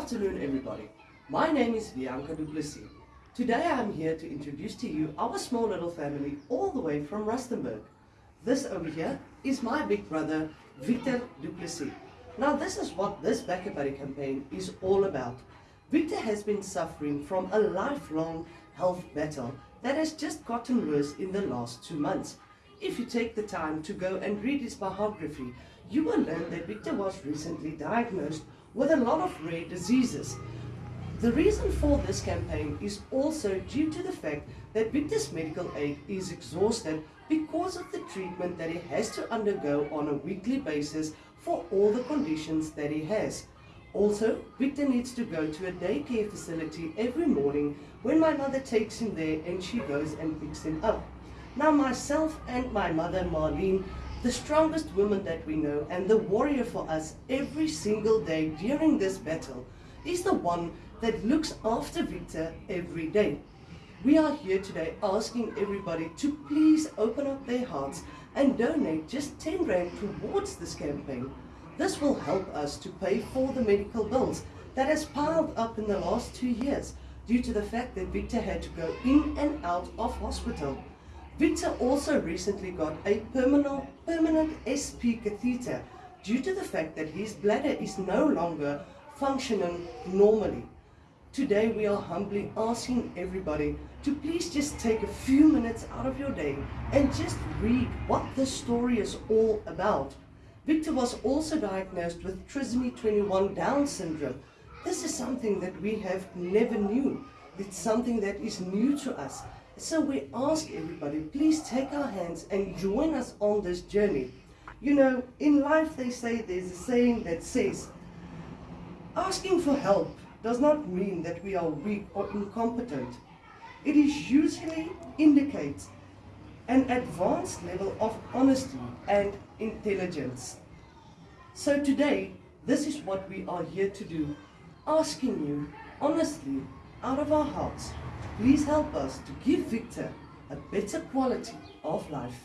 afternoon everybody. My name is Bianca Duplessis. Today I am here to introduce to you our small little family all the way from Rustenburg. This over here is my big brother Victor Duplessis. Now this is what this BackaBuddy campaign is all about. Victor has been suffering from a lifelong health battle that has just gotten worse in the last two months. If you take the time to go and read his biography, you will learn that Victor was recently diagnosed with a lot of rare diseases. The reason for this campaign is also due to the fact that Victor's medical aid is exhausted because of the treatment that he has to undergo on a weekly basis for all the conditions that he has. Also, Victor needs to go to a daycare facility every morning when my mother takes him there and she goes and picks him up. Now myself and my mother Marlene the strongest woman that we know and the warrior for us every single day during this battle is the one that looks after Victor every day. We are here today asking everybody to please open up their hearts and donate just 10 rand towards this campaign. This will help us to pay for the medical bills that has piled up in the last two years due to the fact that Victor had to go in and out of hospital. Victor also recently got a permanent, permanent SP catheter due to the fact that his bladder is no longer functioning normally. Today we are humbly asking everybody to please just take a few minutes out of your day and just read what this story is all about. Victor was also diagnosed with trisomy 21 Down syndrome. This is something that we have never knew. It's something that is new to us. So we ask everybody, please take our hands and join us on this journey. You know, in life they say there's a saying that says, asking for help does not mean that we are weak or incompetent. It is usually indicates an advanced level of honesty and intelligence. So today, this is what we are here to do, asking you honestly out of our hearts Please help us to give Victor a better quality of life.